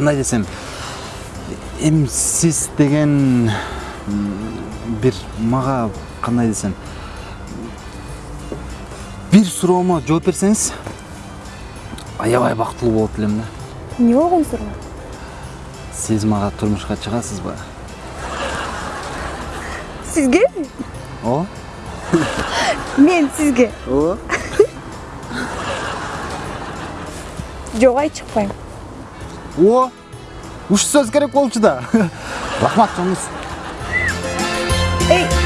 кандай десем сиз деген м, бир мага кандай десем? Бир суроомо жооп берсеңиз аябай бактылуу болот элем да. Эмне болгон суроо? Сиз мага турмушка чыгасызбы сизгеби ооба мен сизге. Ооба жок ай чыкпайм. О ушул сөз керек болчу да рахмат жоңуз эй